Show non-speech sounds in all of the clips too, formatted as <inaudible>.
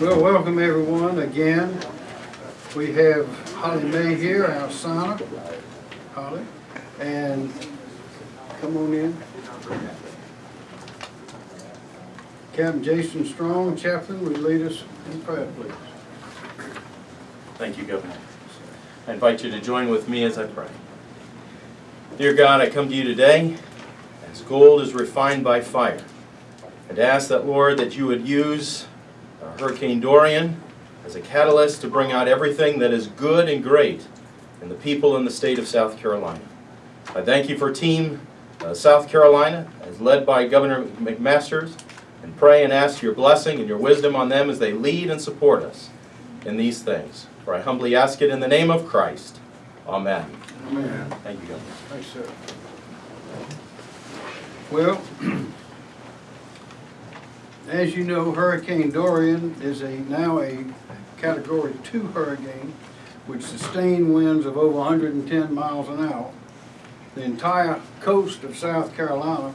Well, welcome everyone again. We have Holly May here, our signer. Holly, and come on in. Captain Jason Strong, chaplain, will lead us in prayer, please. Thank you, Governor. I invite you to join with me as I pray. Dear God, I come to you today as gold is refined by fire. And ask that, Lord, that you would use uh, Hurricane Dorian as a catalyst to bring out everything that is good and great in the people in the state of South Carolina. I thank you for Team uh, South Carolina, as led by Governor McMasters, and pray and ask your blessing and your wisdom on them as they lead and support us in these things. For I humbly ask it in the name of Christ. Amen. Amen. Thank you, Governor. Thanks, sir. Well, <clears throat> as you know, Hurricane Dorian is a, now a Category 2 hurricane with sustained winds of over 110 miles an hour. The entire coast of South Carolina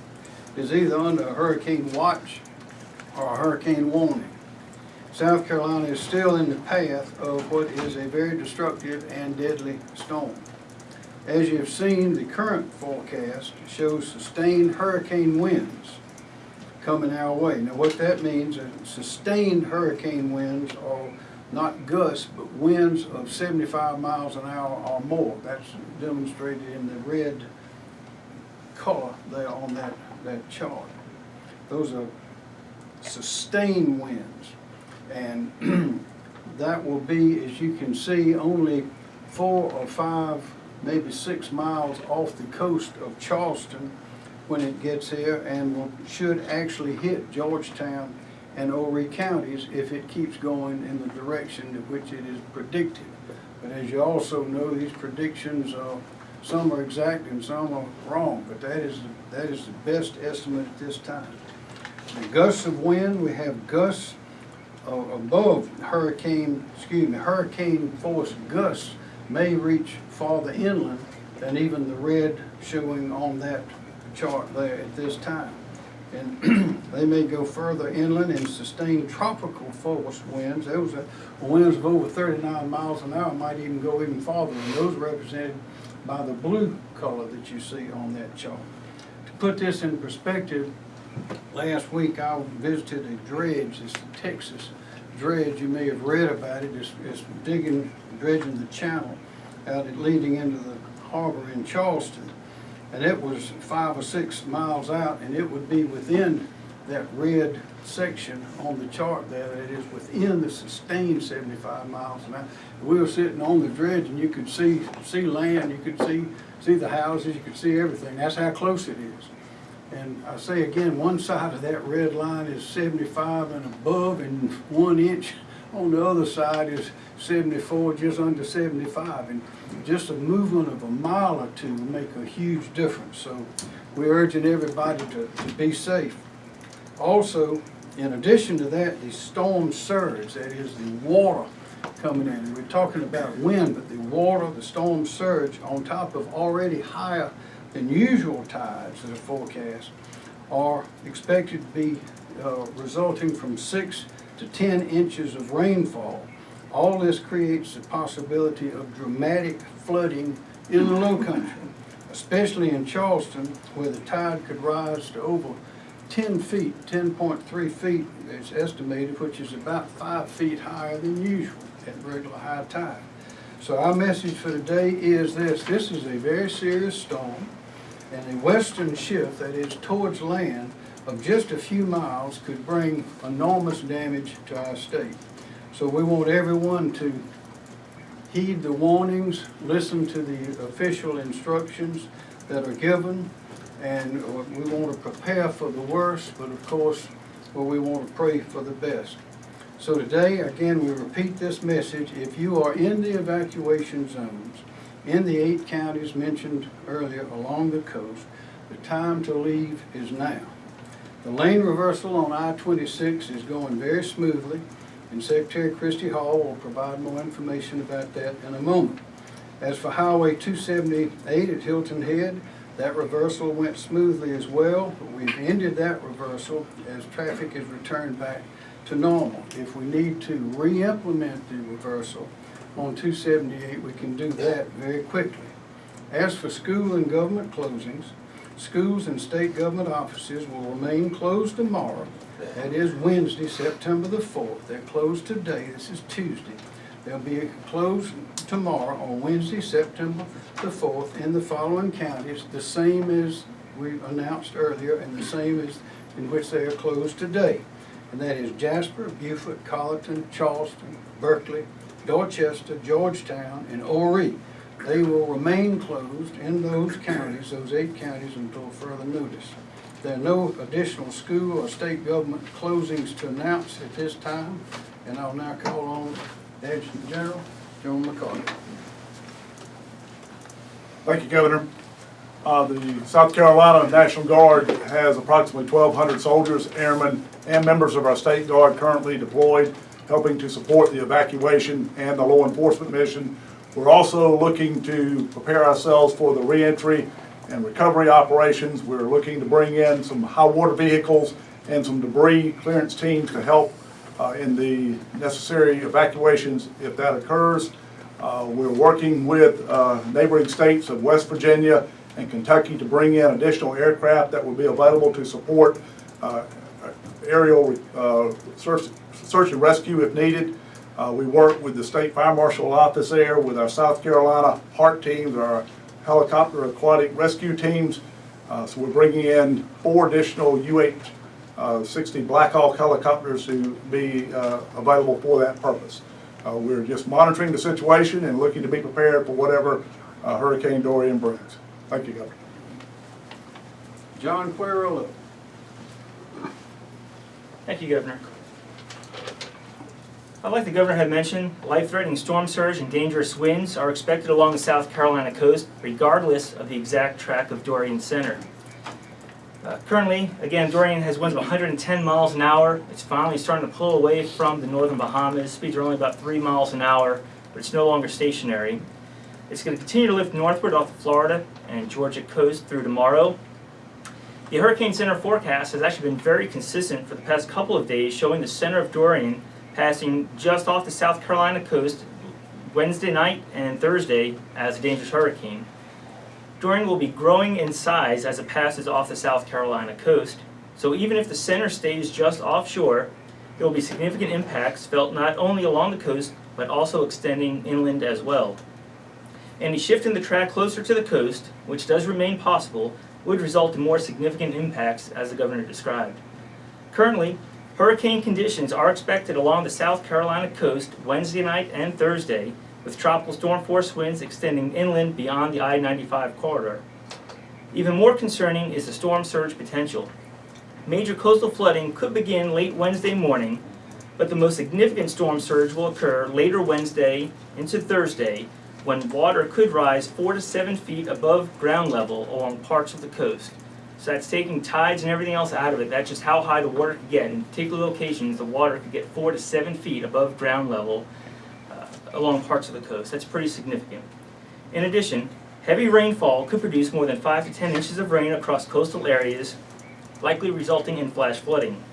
is either under a hurricane watch or a hurricane warning. South Carolina is still in the path of what is a very destructive and deadly storm. As you have seen, the current forecast shows sustained hurricane winds coming our way. Now what that means, is sustained hurricane winds are not gusts, but winds of 75 miles an hour or more. That's demonstrated in the red color there on that, that chart. Those are sustained winds. And <clears throat> that will be, as you can see, only four or five, maybe six miles off the coast of Charleston when it gets here and will, should actually hit Georgetown and Horry counties if it keeps going in the direction in which it is predicted. But as you also know, these predictions are, some are exact and some are wrong, but that is, that is the best estimate at this time. The gusts of wind, we have gusts uh, above hurricane, excuse me, hurricane force gusts may reach farther inland than even the red showing on that chart there at this time. And <clears throat> they may go further inland and sustain tropical force winds. Those are winds of over 39 miles an hour might even go even farther, and those represented by the blue color that you see on that chart. To put this in perspective, last week I visited a dredge, it's the Texas dredge, you may have read about it, it's, it's digging, dredging the channel out leading into the harbor in Charleston. And it was five or six miles out, and it would be within that red section on the chart there, it is within the sustained seventy-five miles an hour. We were sitting on the dredge, and you could see, see land, you could see, see the houses, you could see everything, that's how close it is. And I say again, one side of that red line is seventy-five and above, and one inch on the other side is seventy-four, just under seventy-five. And just a movement of a mile or two will make a huge difference. So we're urging everybody to, to be safe. Also, in addition to that, the storm surge, that is the water coming in. We're talking about wind, but the water, the storm surge, on top of already higher than usual tides that are forecast, are expected to be uh, resulting from six to 10 inches of rainfall. All this creates the possibility of dramatic flooding in the low country, especially in Charleston, where the tide could rise to over 10 feet, 10.3 feet is estimated, which is about five feet higher than usual at regular high tide. So our message for today is this, this is a very serious storm, and a western shift, that is towards land, of just a few miles could bring enormous damage to our state. So we want everyone to heed the warnings, listen to the official instructions that are given, and we want to prepare for the worst, but of course, well, we want to pray for the best. So today, again, we repeat this message. If you are in the evacuation zones, in the eight counties mentioned earlier along the coast, the time to leave is now. The lane reversal on I-26 is going very smoothly, and Secretary Christy Hall will provide more information about that in a moment. As for Highway 278 at Hilton Head, That reversal went smoothly as well. We've ended that reversal as traffic has returned back to normal. If we need to re-implement the reversal on 278, we can do that very quickly. As for school and government closings, schools and state government offices will remain closed tomorrow. That is Wednesday, September the 4th. They're closed today, this is Tuesday. They'll be closed tomorrow on Wednesday, September the 4th in the following counties, the same as we announced earlier and the same as in which they are closed today. And that is Jasper, Beaufort, Colleton, Charleston, Berkeley, Dorchester, Georgetown, and Horry. They will remain closed in those counties, those eight counties, until further notice. There are no additional school or state government closings to announce at this time, and I'll now call on Adjutant General John McCarty. Thank you, Governor. Uh, The South Carolina National Guard has approximately 1,200 soldiers, airmen, and members of our state guard currently deployed, helping to support the evacuation and the law enforcement mission. We're also looking to prepare ourselves for the reentry and recovery operations. We're looking to bring in some high-water vehicles and some debris clearance teams to help uh, in the necessary evacuations if that occurs. Uh, We're working with uh, neighboring states of West Virginia and Kentucky to bring in additional aircraft that will be available to support uh, aerial uh, search search and rescue if needed. Uh, We work with the State Fire Marshal Office there, with our South Carolina HART teams, our helicopter aquatic rescue teams. Uh, So we're bringing in four additional UH-60 Black Hawk helicopters to be uh, available for that purpose. Uh, We're just monitoring the situation and looking to be prepared for whatever uh, Hurricane Dorian brings. Thank you, Governor. John Quagliariello. Thank you, Governor. Like the Governor had mentioned, life-threatening storm surge and dangerous winds are expected along the South Carolina coast regardless of the exact track of Dorian center. Uh, Currently, again, Dorian has winds of 110 miles an hour. It's finally starting to pull away from the northern Bahamas. Speeds are only about 3 miles an hour, but it's no longer stationary. It's going to continue to lift northward off the Florida and Georgia coast through tomorrow. The Hurricane Center forecast has actually been very consistent for the past couple of days, showing the center of Dorian passing just off the South Carolina coast Wednesday night and Thursday as a dangerous hurricane. Dorian will be growing in size as it passes off the South Carolina coast, so even if the center stays just offshore, there will be significant impacts felt not only along the coast, but also extending inland as well. Any shift in the track closer to the coast, which does remain possible, would result in more significant impacts as the governor described. Currently, hurricane conditions are expected along the South Carolina coast Wednesday night and Thursday, with tropical storm force winds extending inland beyond the I-95 corridor. Even more concerning is the storm surge potential. Major coastal flooding could begin late Wednesday morning, but the most significant storm surge will occur later Wednesday into Thursday when water could rise four to seven feet above ground level along parts of the coast. So that's taking tides and everything else out of it. That's just how high the water could get. In particular locations, the water could get four to seven feet above ground level uh, along parts of the coast. That's pretty significant. In addition, heavy rainfall could produce more than five to ten inches of rain across coastal areas, likely resulting in flash flooding.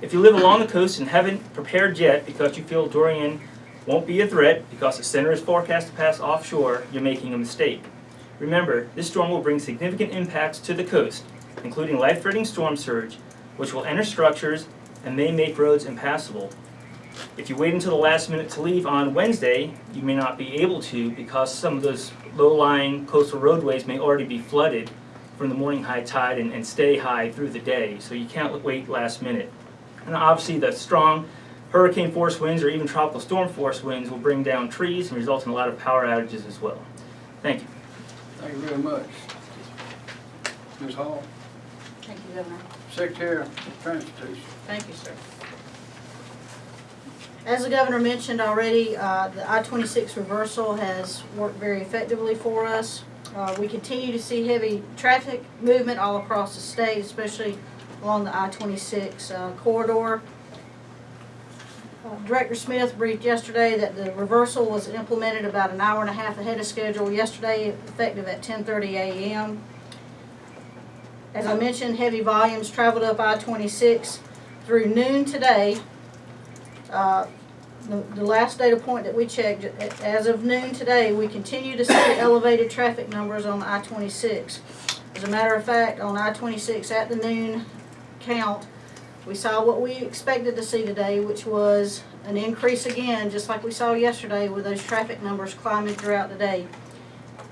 If you live along the coast and haven't prepared yet because you feel Dorian won't be a threat because the center is forecast to pass offshore, you're making a mistake. Remember, this storm will bring significant impacts to the coast, including life-threatening storm surge, which will enter structures and may make roads impassable. If you wait until the last minute to leave on Wednesday, you may not be able to because some of those low-lying coastal roadways may already be flooded from the morning high tide and, and stay high through the day, so you can't wait last minute. And obviously, the strong hurricane force winds or even tropical storm force winds will bring down trees and result in a lot of power outages as well. Thank you. Thank you very much. Ms. Hall, Thank you, Governor. Secretary of Transportation. Thank you, sir. As the governor mentioned already, uh, the I-26 reversal has worked very effectively for us. Uh, We continue to see heavy traffic movement all across the state, especially along the I-26 uh, corridor. Director Smith briefed yesterday that the reversal was implemented about an hour and a half ahead of schedule yesterday, effective at 10:30 a.m. As I mentioned, heavy volumes traveled up I-26 through noon today. Uh, The the last data point that we checked, as of noon today, we continue to see <coughs> elevated traffic numbers on I-26. As a matter of fact, on I-26 at the noon count, we saw what we expected to see today, which was an increase again, just like we saw yesterday with those traffic numbers climbing throughout the day.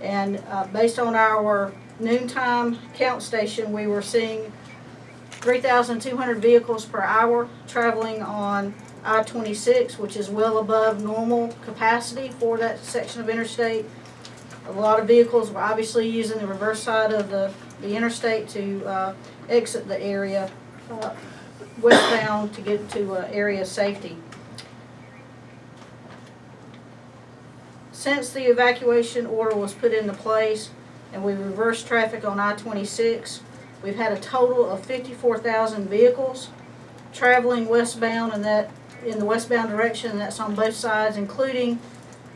And uh, based on our noontime count station, we were seeing 3,200 vehicles per hour traveling on I-26, which is well above normal capacity for that section of interstate. A lot of vehicles were obviously using the reverse side of the, the interstate to uh, exit the area uh, westbound to get to uh, area safety. Since the evacuation order was put into place and we reversed traffic on I-26, we've had a total of 54,000 vehicles traveling westbound and that, in the westbound direction, that's on both sides, including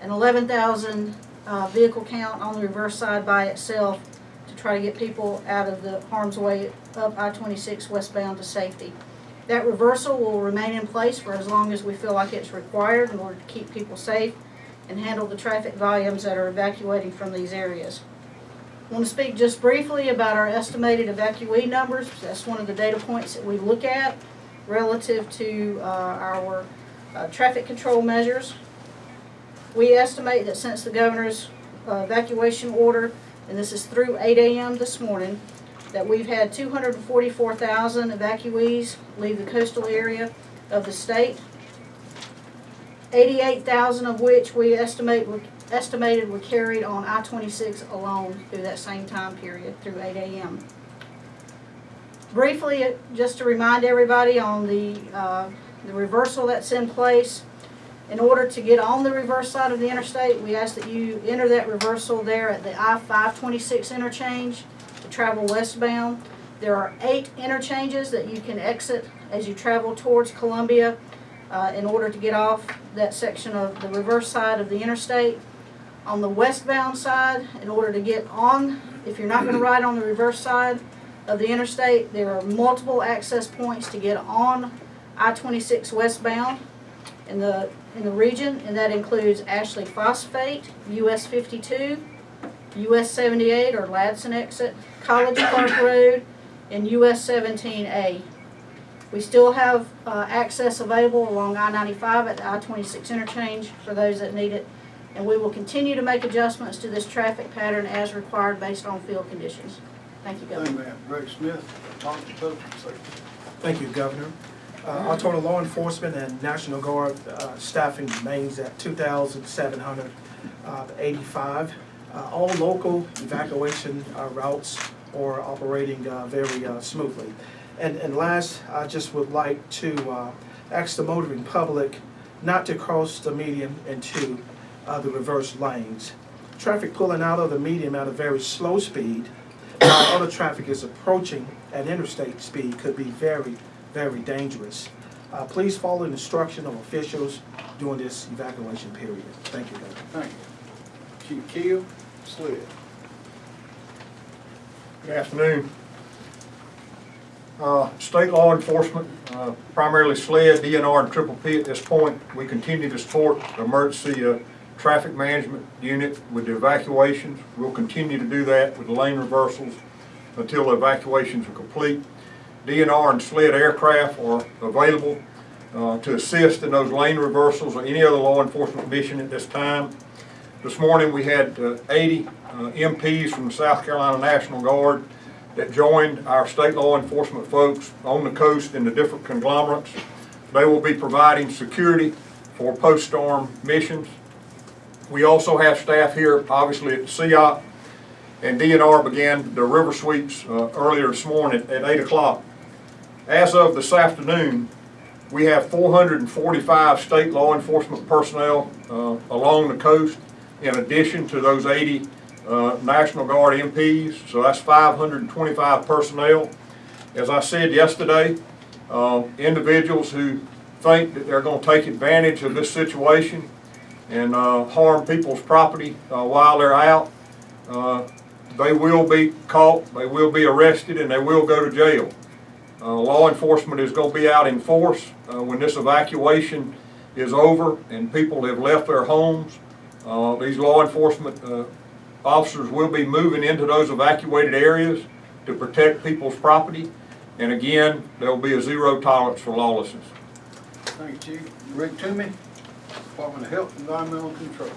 an 11,000 uh, vehicle count on the reverse side by itself to try to get people out of the harm's way up I-26 westbound to safety. That reversal will remain in place for as long as we feel like it's required in order to keep people safe and handle the traffic volumes that are evacuating from these areas. I want to speak just briefly about our estimated evacuee numbers. That's one of the data points that we look at relative to uh, our uh, traffic control measures. We estimate that since the governor's uh, evacuation order, and this is through 8 a.m. this morning, that we've had 244,000 evacuees leave the coastal area of the state. 88,000 of which we estimate were, estimated were carried on I-26 alone through that same time period, through 8 a.m. Briefly, just to remind everybody on the, uh, the reversal that's in place, in order to get on the reverse side of the interstate, we ask that you enter that reversal there at the I-526 interchange travel westbound. There are eight interchanges that you can exit as you travel towards Columbia uh, in order to get off that section of the reverse side of the interstate. On the westbound side, in order to get on, if you're not going to ride on the reverse side of the interstate, there are multiple access points to get on I-26 westbound in the, in the region, and that includes Ashley Phosphate, US 52, US 78 or Ladson exit, College Park <coughs> Road, and US 17A. We still have uh, access available along I-95 at the I-26 interchange for those that need it, and we will continue to make adjustments to this traffic pattern as required based on field conditions. Thank you, Thank Governor. you, ma'am. Greg Smith, Department of Public Safety. Thank you, Governor. Uh, Our total law enforcement and National Guard uh, staffing remains at 2,785. Uh, All local evacuation uh, routes are operating uh, very uh, smoothly. And and last, I just would like to uh, ask the motoring public not to cross the median into the reverse lanes. Traffic pulling out of the median at a very slow speed while other traffic is approaching at interstate speed could be very, very dangerous. Uh, please follow the instruction of officials during this evacuation period. Thank you, Governor. Thank you. Chief Keel, Sled. Good afternoon. Uh, State law enforcement, uh, primarily SLED, DNR, and Triple P at this point, we continue to support the emergency uh, traffic management unit with the evacuations. We'll continue to do that with the lane reversals until the evacuations are complete. DNR and SLED aircraft are available uh, to assist in those lane reversals or any other law enforcement mission at this time. This morning, we had uh, 80 uh, MPs from the South Carolina National Guard that joined our state law enforcement folks on the coast in the different conglomerates. They will be providing security for post-storm missions. We also have staff here, obviously, at CIOP, and DNR began the river sweeps uh, earlier this morning at 8 o'clock. As of this afternoon, we have 445 state law enforcement personnel uh, along the coast, in addition to those 80 uh, National Guard MPs, so that's 525 personnel. As I said yesterday, uh, individuals who think that they're going to take advantage of this situation and uh, harm people's property uh, while they're out, uh, they will be caught, they will be arrested, and they will go to jail. Uh, Law enforcement is going to be out in force when this evacuation is over and people have left their homes. Uh, These law enforcement uh, officers will be moving into those evacuated areas to protect people's property. And again, there will be a zero tolerance for lawlessness. Thank you, Chief. Rick Toomey, Department of Health and Environmental Control.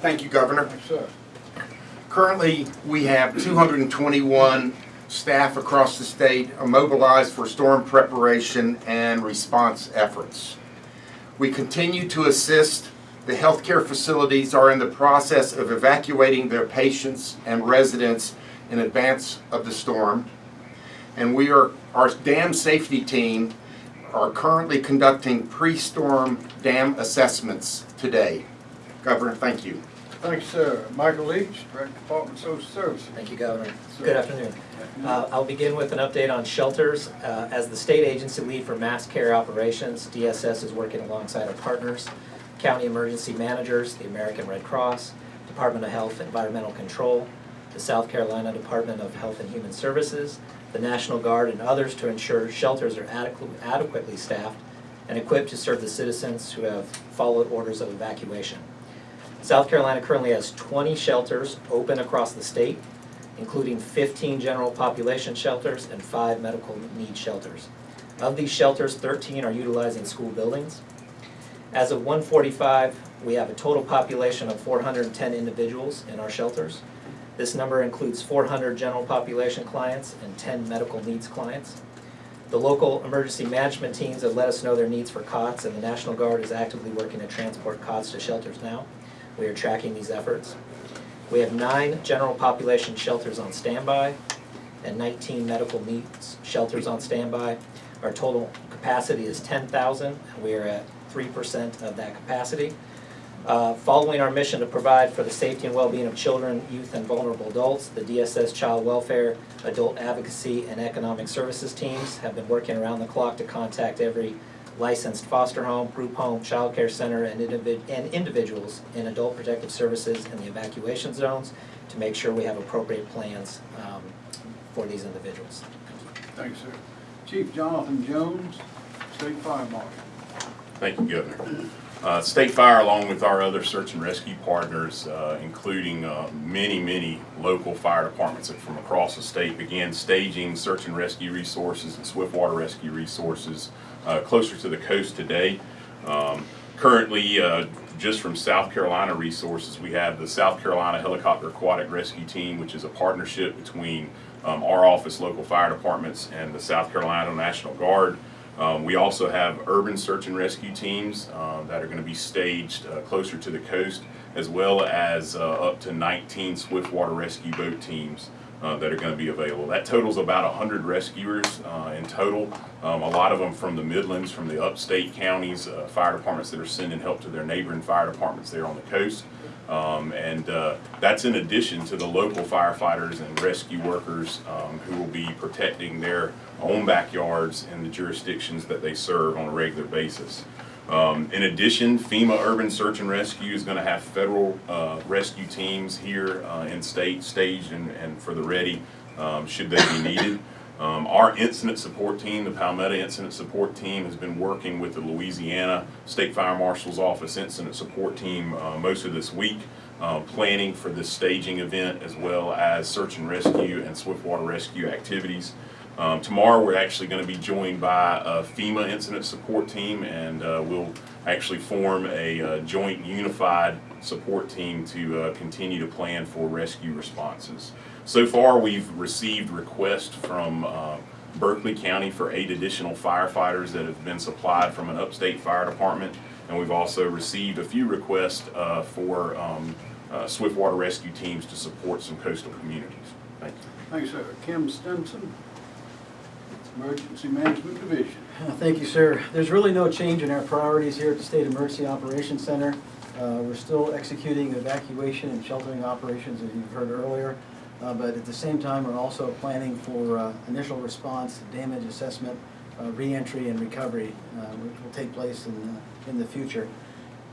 Thank you, Governor. Yes, sir. Currently, we have 221 staff across the state mobilized for storm preparation and response efforts. We continue to assist. The healthcare facilities are in the process of evacuating their patients and residents in advance of the storm. And we are, our dam safety team are currently conducting pre-storm dam assessments today. Governor, thank you. Thank you, sir. Michael Leach, Director, of Department of Social Services. Thank you, Governor. Sir. Good afternoon. Uh, I'll begin with an update on shelters. Uh, As the state agency lead for mass care operations, DSS is working alongside our partners, county emergency managers, the American Red Cross, Department of Health and Environmental Control, the South Carolina Department of Health and Human Services, the National Guard, and others to ensure shelters are adequ- adequately staffed and equipped to serve the citizens who have followed orders of evacuation. South Carolina currently has 20 shelters open across the state, including 15 general population shelters and five medical need shelters. Of these shelters, 13 are utilizing school buildings. As of 145, we have a total population of 410 individuals in our shelters. This number includes 400 general population clients and 10 medical needs clients. The local emergency management teams have let us know their needs for cots, and the National Guard is actively working to transport cots to shelters now. We are tracking these efforts. We have nine general population shelters on standby and 19 medical needs shelters on standby. Our total capacity is 10,000, and we are at 3% of that capacity. Uh, Following our mission to provide for the safety and well-being of children, youth, and vulnerable adults, the DSS Child Welfare, Adult Advocacy, and Economic Services teams have been working around the clock to contact every licensed foster home, group home, child care center, and individ- and individuals in adult protective services in the evacuation zones to make sure we have appropriate plans um, for these individuals. Thank you, sir. Chief Jonathan Jones, State Fire Marshal. Thank you, Governor. Uh, State Fire, along with our other search and rescue partners, uh, including uh, many, many local fire departments from across the state, began staging search and rescue resources and swiftwater rescue resources uh, closer to the coast today. Um, Currently, uh, just from South Carolina resources, we have the South Carolina Helicopter Aquatic Rescue Team, which is a partnership between um, our office, local fire departments, and the South Carolina National Guard. Um, we also have urban search and rescue teams uh, that are going to be staged uh, closer to the coast, as well as uh, up to 19 swiftwater rescue boat teams uh, that are going to be available. That totals about 100 rescuers uh, in total. Um, a lot of them from the Midlands, from the upstate counties, uh, fire departments that are sending help to their neighboring fire departments there on the coast. Um, and uh, that's in addition to the local firefighters and rescue workers um, who will be protecting their own backyards and the jurisdictions that they serve on a regular basis. Um, in addition, FEMA Urban Search and Rescue is going to have federal uh, rescue teams here uh, in state staged and, and for the ready um, should they be needed. Um, our incident support team, the Palmetto Incident Support Team, has been working with the Louisiana State Fire Marshal's Office Incident Support Team uh, most of this week, uh, planning for this staging event as well as search and rescue and swiftwater rescue activities. Um, tomorrow, we're actually going to be joined by a FEMA Incident Support Team, and uh, we'll actually form a uh, joint unified support team to uh, continue to plan for rescue responses. So far, we've received requests from uh, Berkeley County for eight additional firefighters that have been supplied from an upstate fire department, and we've also received a few requests uh, for um, uh, swiftwater rescue teams to support some coastal communities. Thank you. Thank you, sir. Kim Stinson, Emergency Management Division. Uh, Thank you, sir. There's really no change in our priorities here at the State Emergency Operations Center. Uh, We're still executing evacuation and sheltering operations, as you've heard earlier. Uh, But at the same time, we're also planning for uh, initial response, damage assessment, uh, reentry, and recovery, uh, which will take place in, in the future.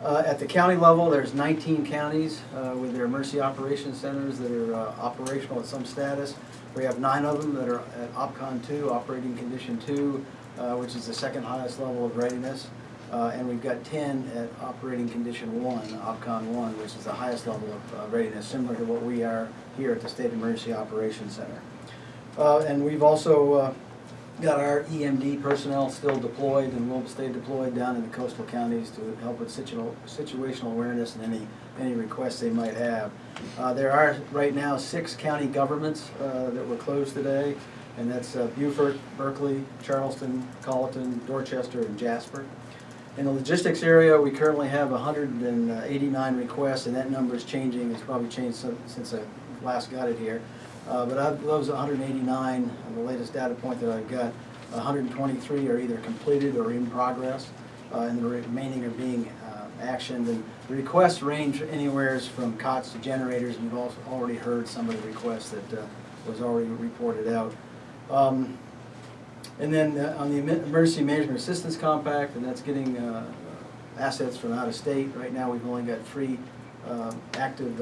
Uh, At the county level, there's 19 counties uh, with their emergency operations centers that are uh, operational at some status. We have nine of them that are at OPCON 2, operating condition 2, uh, which is the second highest level of readiness. Uh, And we've got 10 at operating condition 1, OPCON 1, which is the highest level of uh, readiness, similar to what we are here at the State Emergency Operations Center. And we've also got our EMD personnel still deployed and will stay deployed down in the coastal counties to help with situational, situational awareness and any, any requests they might have. Uh, there are right now six county governments, uh, that were closed today, and that's uh, Beaufort, Berkeley, Charleston, Colleton, Dorchester, and Jasper. In the logistics area, we currently have hundred and eighty-nine requests, and that number is changing, it's probably changed since I last got it here. Uh, But of those 189, uh, the latest data point that I've got, 123 are either completed or in progress, uh, and the remaining are being uh, actioned. And the requests range anywhere from cots to generators, and you've also already heard some of the requests that uh, was already reported out. Um, And then uh, on the Emergency Management Assistance Compact, and that's getting uh, assets from out of state. Right now, we've only got three active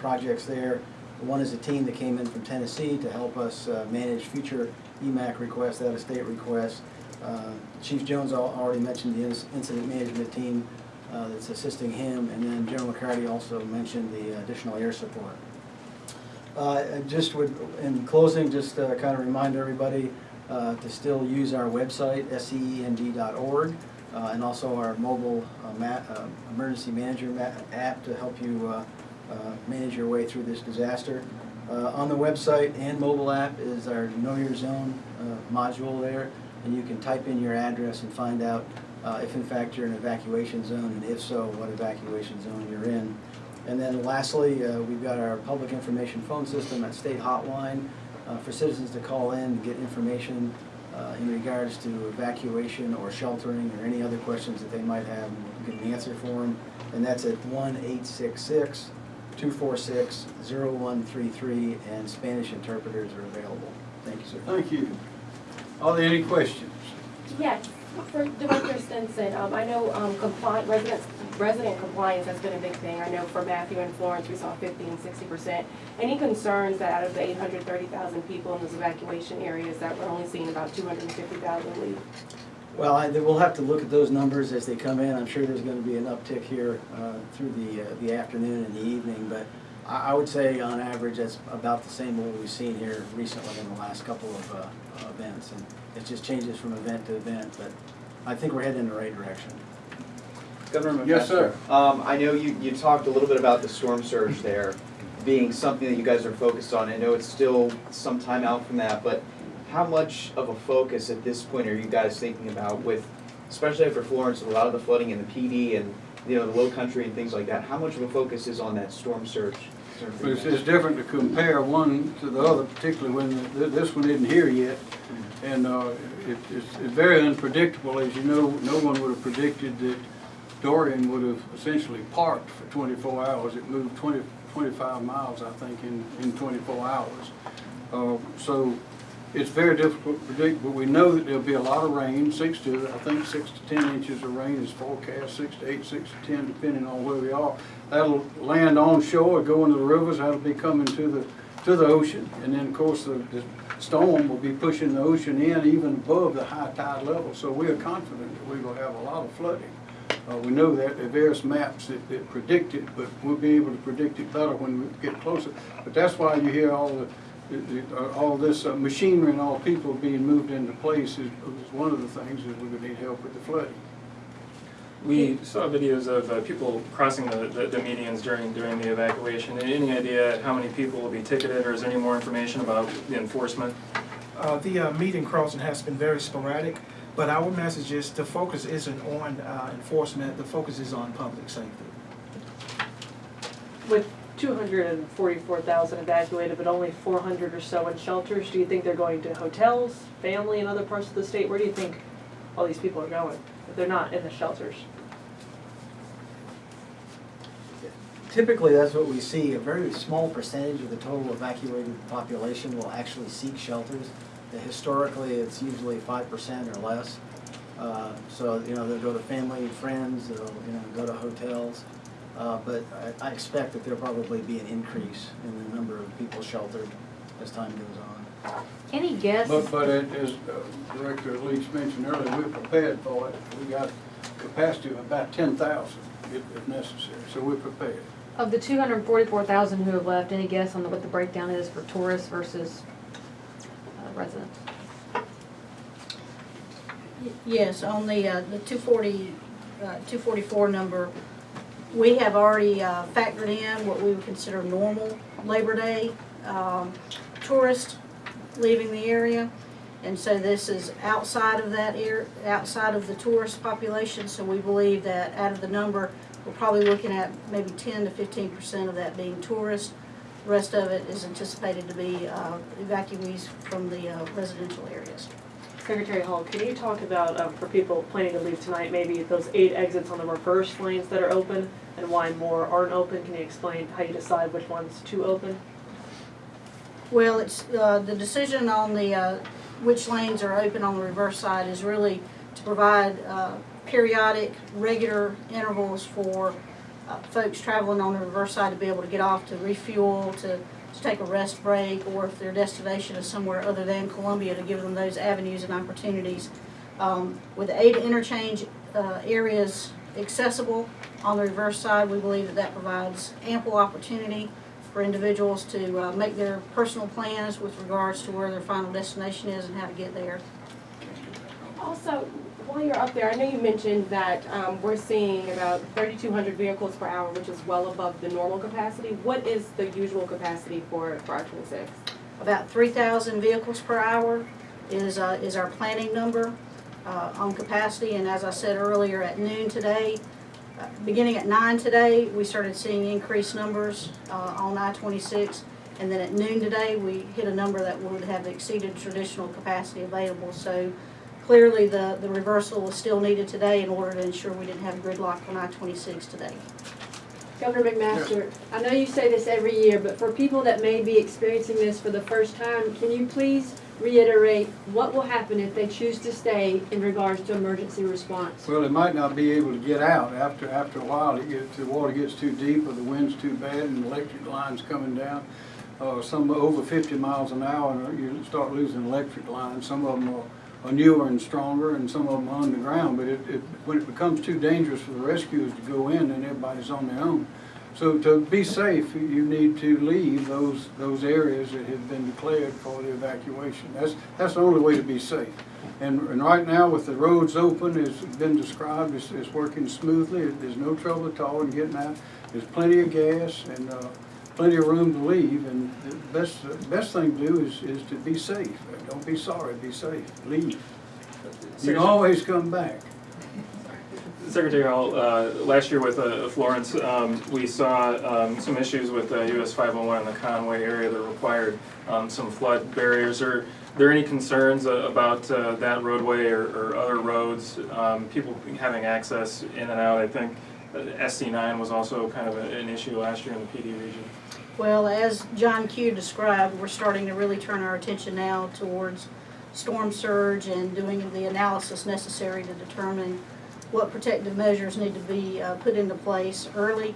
projects there. One is a team that came in from Tennessee to help us uh, manage future EMAC requests, out-of-state requests. Uh, Chief Jones already mentioned the incident management team uh, that's assisting him, and then General McCarty also mentioned the additional air support. Uh, just would, in closing, just uh, kind of remind everybody uh, to still use our website, scemd.org, and also our mobile ma- emergency manager ma- app to help you manage your way through this disaster. Uh, On the website and mobile app is our Know Your Zone uh, module there, and you can type in your address and find out uh, if in fact you're in an evacuation zone, and if so, what evacuation zone you're in. And then lastly, uh, we've got our public information phone system at State Hotline uh, for citizens to call in and get information uh, in regards to evacuation or sheltering or any other questions that they might have, and we can answer for them. And that's at one eight six six two four six zero one three three, and Spanish interpreters are available. Thank you, sir. Thank you. Are there any questions? Yes, for Director Stinson, um, I know, um, compli residents, resident compliance has been a big thing. I know for Matthew and Florence, we saw fifty and sixty percent. Any concerns that out of the eight hundred thirty thousand people in those evacuation areas, that we're only seeing about two hundred and fifty thousand leave? Well, I, we'll have to look at those numbers as they come in. I'm sure there's gonna be an uptick here, uh, through the, uh, the afternoon and the evening, but I, I would say on average, that's about the same what we've seen here recently in the last couple of, uh, uh, events. And it just changes from event to event, but I think we're heading in the right direction. Governor McMaster. Yes, sir. Um, I know you, you talked a little bit about the storm surge there being something that you guys are focused on. I know it's still some time out from that, but how much of a focus at this point are you guys thinking about with, especially after Florence, a lot of the flooding in the Pee Dee and, you know, the low country and things like that, how much of a focus is on that storm surge? It's, it's different to compare one to the other, particularly when th- this one isn't here yet. And uh, it, it's it's very unpredictable, as you know, no one would have predicted that Dorian would have essentially parked for twenty-four hours. It moved 20 25 miles, I think, in, in twenty-four hours. Uh, So it's very difficult to predict, but we know that there'll be a lot of rain, six to, I think, six to ten inches of rain is forecast, six to eight, six to ten, depending on where we are. That'll land on shore, go into the rivers, that'll be coming to the, to the ocean. And then, of course, the, the storm will be pushing the ocean in even above the high tide level. So we are confident that we're gonna have a lot of flooding. Uh, we know that there are various maps that, that predict it, but we'll be able to predict it better when we get closer. But that's why you hear all the, all this uh, machinery and all people being moved into place is, is one of the things that we're gonna need help with the flooding. We saw videos of uh, people crossing the, the the medians during, during the evacuation. Any idea how many people will be ticketed, or is there any more information about the enforcement? Uh, the uh, meeting crossing has been very sporadic, but our message is the focus isn't on uh, enforcement, the focus is on public safety. With two hundred and forty-four thousand evacuated, but only four hundred or so in shelters, do you think they're going to hotels, family in other parts of the state? Where do you think all these people are going, if they're not in the shelters? Typically, that's what we see, a very small percentage of the total evacuated population will actually seek shelters. Uh, Historically, it's usually five percent or less. Uh, So, you know, they'll go to family and friends, they'll, you know, go to hotels. Uh, But I, I expect that there'll probably be an increase in the number of people sheltered as time goes on. Any guess? But, but it- as uh, Director Leach mentioned earlier, we're prepared for it. We got capacity of about ten thousand if, if necessary, so we're prepared. Of the two hundred and forty-four thousand who have left, any guess on what the breakdown is for tourists versus uh, residents? Yes, on the, uh, the two forty, uh, two forty-four number, we have already, uh, factored in what we would consider normal Labor Day, um, tourists leaving the area. And so this is outside of that air, outside of the tourist population, so we believe that out of the number, we're probably looking at maybe ten to fifteen percent of that being tourists. The Rest of it is anticipated to be, uh, evacuees from the uh, residential areas. Secretary Hall, can you talk about, um, for people planning to leave tonight, maybe those eight exits on the reverse lanes that are open and why more aren't open? Can you explain how you decide which ones to open? Well, it's, uh, the decision on the, uh, which lanes are open on the reverse side is really to provide, uh, periodic, regular intervals for, uh, folks traveling on the reverse side to be able to get off to refuel, to, to take a rest break, or if their destination is somewhere other than Columbia, to give them those avenues and opportunities. Um, with eight interchange, uh, areas accessible on the reverse side, we believe that that provides ample opportunity for individuals to uh, make their personal plans with regards to where their final destination is and how to get there. Also, while you're up there, I know you mentioned that um, we're seeing about 3,200 vehicles per hour, which is well above the normal capacity. What is the usual capacity for, for I-26? About three thousand vehicles per hour is, uh, is our planning number, uh, on capacity, and as I said earlier, at noon today, uh, beginning at nine today, we started seeing increased numbers, uh, on I-twenty-six, and then at noon today, we hit a number that would have exceeded traditional capacity available, so clearly the, the reversal was still needed today in order to ensure we didn't have gridlock on I-twenty-six today. Governor McMaster, I know you say this every year, but for people that may be experiencing this for the first time, can you please reiterate what will happen if they choose to stay in regards to emergency response? Well, they might not be able to get out after, after a while, it gets, the water gets too deep or the wind's too bad and electric line's coming down. Uh, some over fifty miles an hour, and you start losing electric lines. Some of them are, are newer and stronger and some of them are underground. But it, it, when it becomes too dangerous for the rescuers to go in, then everybody's on their own. So to be safe, you- you need to leave those, those areas that have been declared for the evacuation. That's, that's the only way to be safe. And, and right now, with the roads open, it's been described, it's, it's working smoothly, there's no trouble at all in getting out. There's plenty of gas and, uh, plenty of room to leave, and the best, the best thing to do is, is to be safe. Don't be sorry, be safe, leave. You can always come back. Secretary Hall, uh, last year with uh, Florence, um, we saw um, some issues with uh, US 501 in the Conway area that required um, some flood barriers. Are there any concerns uh, about uh, that roadway or or other roads, um, people having access in and out? I think uh, SC9 was also kind of an issue last year in the Pee Dee region. Well, as John Q described, we're starting to really turn our attention now towards storm surge and doing the analysis necessary to determine what protective measures need to be uh, put into place early.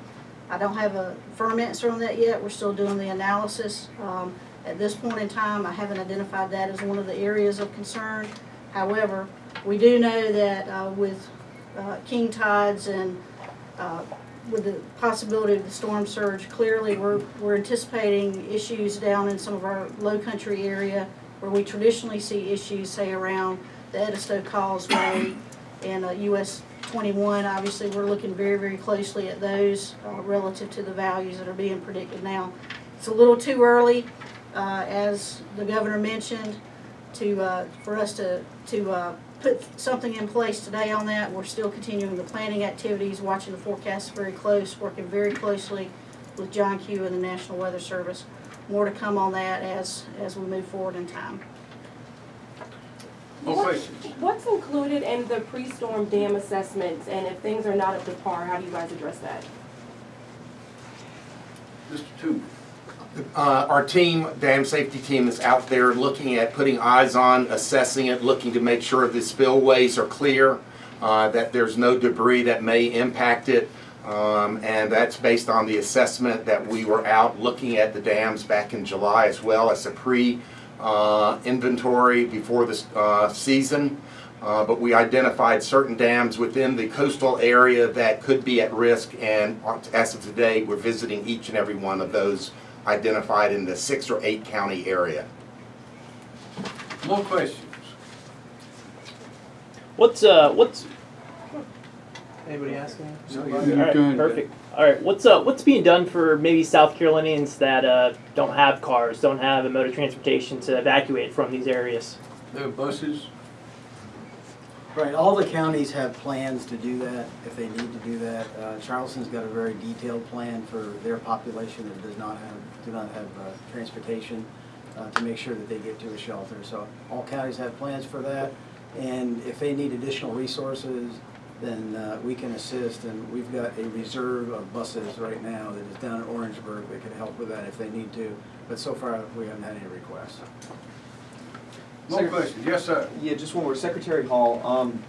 I don't have a firm answer on that yet. We're still doing the analysis. Um, At this point in time, I haven't identified that as one of the areas of concern. However, we do know that uh, with uh, king tides and uh, with the possibility of the storm surge, clearly, we're, we're anticipating issues down in some of our low country area where we traditionally see issues, say around the Edisto Causeway and uh, US twenty-one. Obviously, we're looking very, very closely at those uh, relative to the values that are being predicted now. It's a little too early, uh, as the governor mentioned, to, uh, for us to, to uh, put something in place today on that. We're still continuing the planning activities, watching the forecast very close, working very closely with John Q and the National Weather Service. More to come on that as, as we move forward in time. More What- questions? What's included in the pre-storm dam assessments, and if things are not up to par, how do you guys address that? Mr. Toombs? Uh, Our team, dam safety team is out there looking at, putting eyes on, assessing it, looking to make sure the spillways are clear, uh, that there's no debris that may impact it. Um, And that's based on the assessment that we were out looking at the dams back in July as well as a pre-inventory before this uh, season. Uh, But we identified certain dams within the coastal area that could be at risk. And as of today, we're visiting each and every one of those identified in the six or eight county area. More questions? What's uh what's Anybody asking? No, you- right, you're doing good. perfect. All right, what's uh what's being done for maybe South Carolinians that uh don't have cars, don't have a mode of transportation to evacuate from these areas? There are buses, Right, all the counties have plans to do that, if they need to do that. Uh, Charleston's got a very detailed plan for their population that does not have, do not have uh, transportation, uh, to make sure that they get to a shelter. So all counties have plans for that, and if they need additional resources, then uh, we can assist, and we've got a reserve of buses right now that is down in Orangeburg that could help with that if they need to, but so far, we haven't had any requests. More questions? Yes, sir. Yeah, just one more. Secretary Hall, um,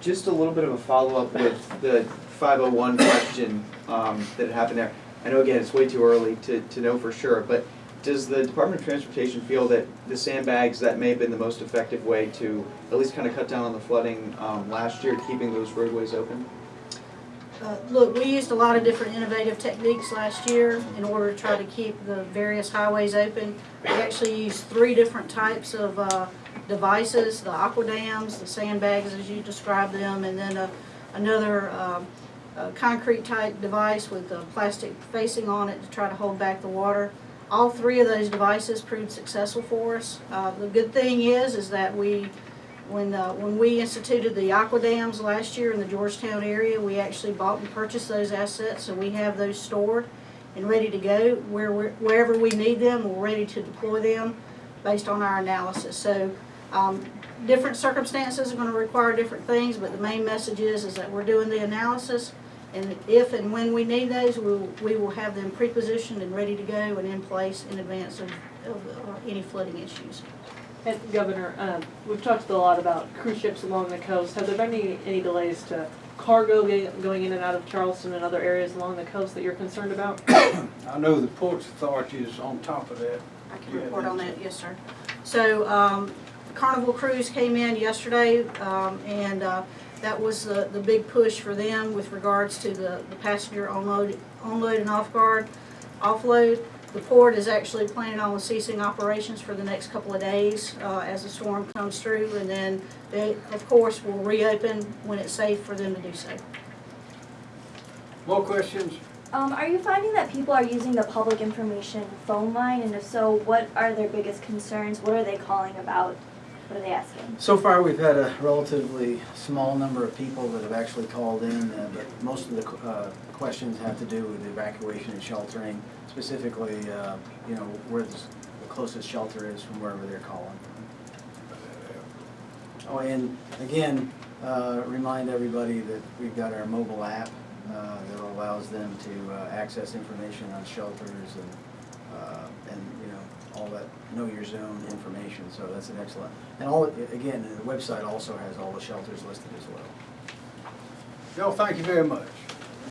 just a little bit of a follow-up with the five oh one question, um, that happened there. I know, again, it's way too early to, to know for sure, but does the Department of Transportation feel that the sandbags, that may have been the most effective way to at least kind of cut down on the flooding, um, last year, keeping those roadways open? Uh, Look, we used a lot of different innovative techniques last year in order to try to keep the various highways open. We actually used three different types of uh, devices, the aqua dams, the sandbags as you described them, and then a- another um, uh, concrete type device with a plastic facing on it to try to hold back the water. All three of those devices proved successful for us. Uh, The good thing is, is that we when, uh, when we instituted the aqua dams last year in the Georgetown area, we actually bought and purchased those assets, so we have those stored and ready to go. Where, wherever we need them, we're ready to deploy them based on our analysis. So, um, different circumstances are gonna require different things, but the main message is, is that we're doing the analysis. And if and when we need those, we will, we will have them pre-positioned and ready to go and in place in advance of, of uh, any flooding issues. And Governor, um, we've talked a lot about cruise ships along the coast. Have there been any, any delays to cargo going in and out of Charleston and other areas along the coast that you're concerned about? <coughs> I know the Ports Authority is on top of that. I can report on that, yes, sir. So, um, Carnival Cruise came in yesterday, um, and, uh, that was the, the big push for them with regards to the, the passenger onload, onload and off guard, offload. The port is actually planning on ceasing operations for the next couple of days, uh, as the storm comes through, and then they, of course, will reopen when it's safe for them to do so. More questions? Um, are you finding that people are using the public information phone line, and if so, what are their biggest concerns? What are they calling about? What are they asking? So far, we've had a relatively small number of people that have actually called in, uh, but most of the uh, questions have to do with evacuation and sheltering, specifically, uh, you know, where the closest shelter is from wherever they're calling. Oh, and again, uh, remind everybody that we've got our mobile app uh, that allows them to uh, access information on shelters and, and, you know, all that know your zone information, so that's an excellent. And all, again, the website also has all the shelters listed as well. Y'all, thank you very much.